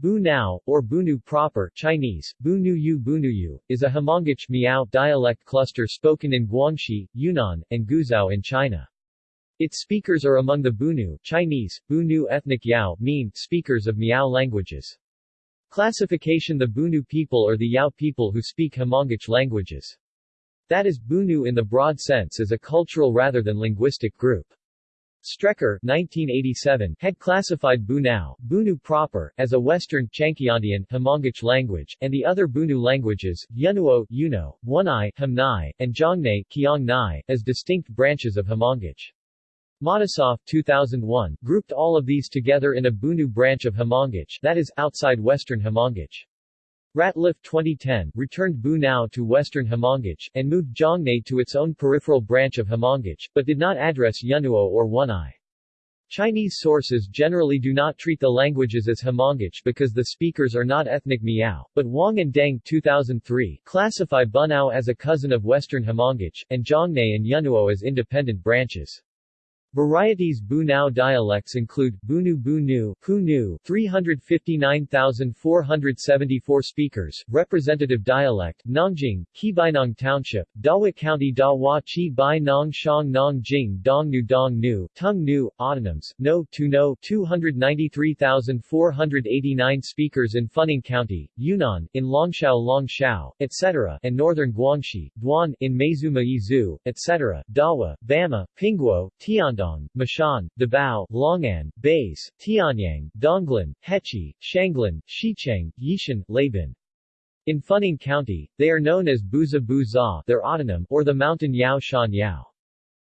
Bu Nao, or Bunu proper Chinese, Bunuyu Bunuyu, is a Hmongic Miao dialect cluster spoken in Guangxi, Yunnan, and Guizhou in China. Its speakers are among the Bunu Chinese, Bunu ethnic Yao mean speakers of Miao languages. Classification The Bunu people are the Yao people who speak Hmongic languages. That is, Bunu in the broad sense is a cultural rather than linguistic group. Strecker 1987 had classified Bunao, Bunu proper, as a Western Chuanqiandian Hmongic language, and the other Bunu languages, Yunuo, Yuno, Wunai, Hamnai, and Zhongnai, Qiangnai, as distinct branches of Hmongic. Matisoff 2001 grouped all of these together in a Bunu branch of Hmongic, that is, outside Western Hmongic. Ratliff 2010 returned Bunao to Western Hmongic, and moved Zhongnai to its own peripheral branch of Hmongic, but did not address Yunuo or Wunai. Chinese sources generally do not treat the languages as Hmongic because the speakers are not ethnic Miao, but Wang and Deng 2003 classify Bunao as a cousin of Western Hmongic, and Zhongnai and Yunuo as independent branches. Varieties Bunao dialects include, Bunu Bunu, Punu 359,474 speakers, representative dialect, Nangjing, Qibainong Township, Dawit County Dawa Chi Bai Nong Shang Nong Jing Dong Nu Dong Nu, Tung Nu, Autonoms, No Tu No 293,489 speakers in Funing County, Yunnan, in Longshao Longshao, etc., and northern Guangxi, Duan, in Meizuma Yizu, etc., Dawa, Bama, Pingguo, Tian Shandong, Mashan, Dabao, Longan, Bays, Tianyang, Donglin, Hechi, Shanglin, Xicheng, Yishan, Laban. In Funing County, they are known as Buza Buza their autonym, or the mountain Yao Shan Yao.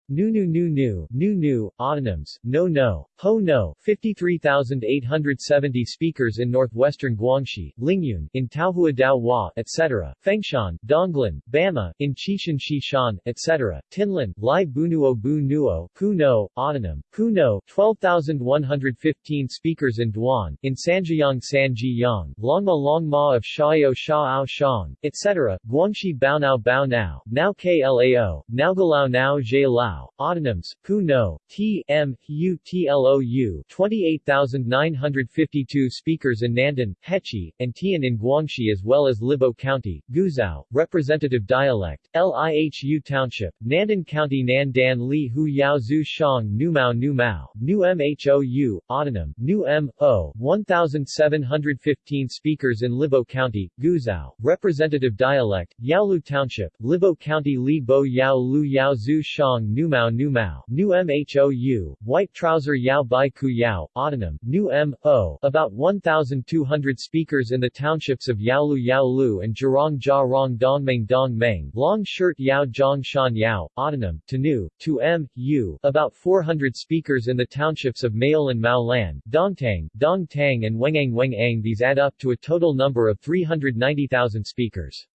Nu Nu Nu Nu, Nu autonyms, No No, Ho No, 53,870 speakers in northwestern Guangxi, Lingyun, in Taohua Dao Hua, etc., Fengshan, Donglan, Bama, in Qishan Shishan, etc., Tinlan, Lai Bunuo Bu Nuo, Pu No, autonym, Pu No, 12,115 speakers in Duan, in Sanjiang Sanjiyang, Longma Longma of Xiao Xiao Shang, etc., Guangxi Bao Nao Bao Nao, Now Klao, Naogalao Nao Zhe Lao, Lao, autonyms, Pu No, T, M, U, Tlou, 28,952 speakers in Nandan, Hechi, and Tian in Guangxi as well as Libo County, Guizhou, representative dialect, Lihu Township, Nandan County Nandan Li Hu Yao Zhu Shang Nu Mao Nu Mao, Nu Mhou, autonym, Nu M, O, 1,715 speakers in Libo County, Guizhou, representative dialect, Yaolu Township, Libo County Li Bo Yao Lu Yao Zhu Shang Nu Mao Nu Mao, Nu Mhou, White Trouser Yao Bai Ku Yao, autonym, Nu M, O, about 1,200 speakers in the townships of Yaolu Yaolu and Zhirong Jia Rong Dongmeng Dongmeng, Long Shirt Yao Zhang Shan Yao, autonym, Tanu, Tu M, U, about 400 speakers in the townships of Maol and Maolan, Dongtang, Dongtang and Wengang Wengang. These add up to a total number of 390,000 speakers.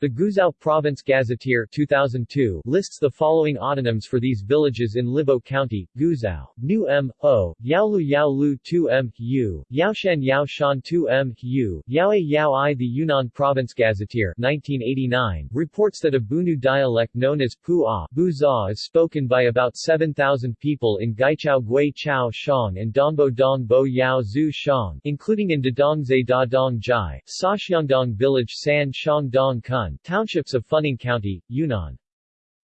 The Guizhou Province Gazetteer 2002 lists the following autonyms for these villages in Libo County, Guizhou, Nu M, O, Yaolu Yaolu 2 M, U, Yaoshan Yaoshan 2 M, U, Yaoe Yao I. The Yunnan Province Gazetteer 1989 reports that a Bunu dialect known as Pu-A Buza is spoken by about 7,000 people in Guichao Gui Chao Shang and Dongbo Dong Bo Yao Zhu Shang, including in Dadongzai Da Dong Jai, Saxiangdong Village San Shang Dong Kun, townships of Funing County, Yunnan.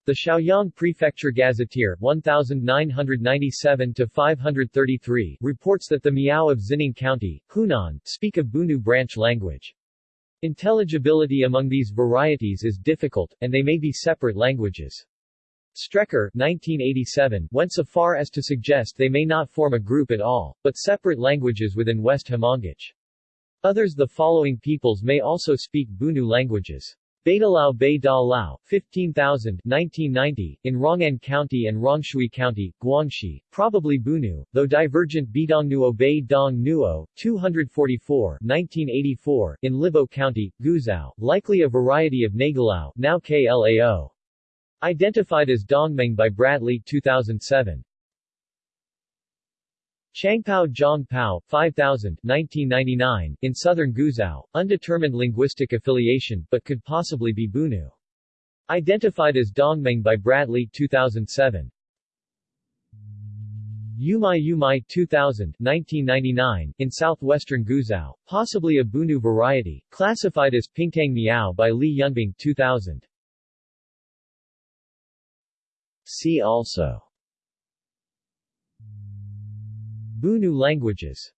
The Shaoyang Prefecture Gazetteer 1997-533 reports that the Miao of Xinning County, Hunan, speak a Bunu branch language. Intelligibility among these varieties is difficult, and they may be separate languages. Strecker 1987 went so far as to suggest they may not form a group at all, but separate languages within West Hmongic. Others the following peoples may also speak Bunu languages. Beidalao Bei Da Lao, 15,000 1990, in Rong'an County and Rongshui County, Guangxi, probably Bunu, though divergent Bidongnuo Bei Dong Nuo, 244 1984, in Libo County, Guizhou, likely a variety of Nagalao, now Klao. Identified as Dongmeng by Bradley 2007. Changpao Zhongpao, 5000 1999, in southern Guizhou, undetermined linguistic affiliation, but could possibly be Bunu. Identified as Dongmeng by Bradley 2007. Yumai Yumai 2000 1999, in southwestern Guizhou, possibly a Bunu variety, classified as Pingtang Miao by Li Yunbing 2000. See also Bunu languages.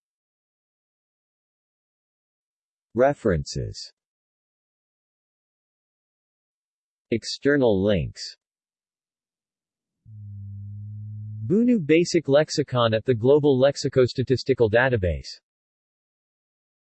References. External links. Bunu Basic Lexicon at the Global Lexicostatistical Database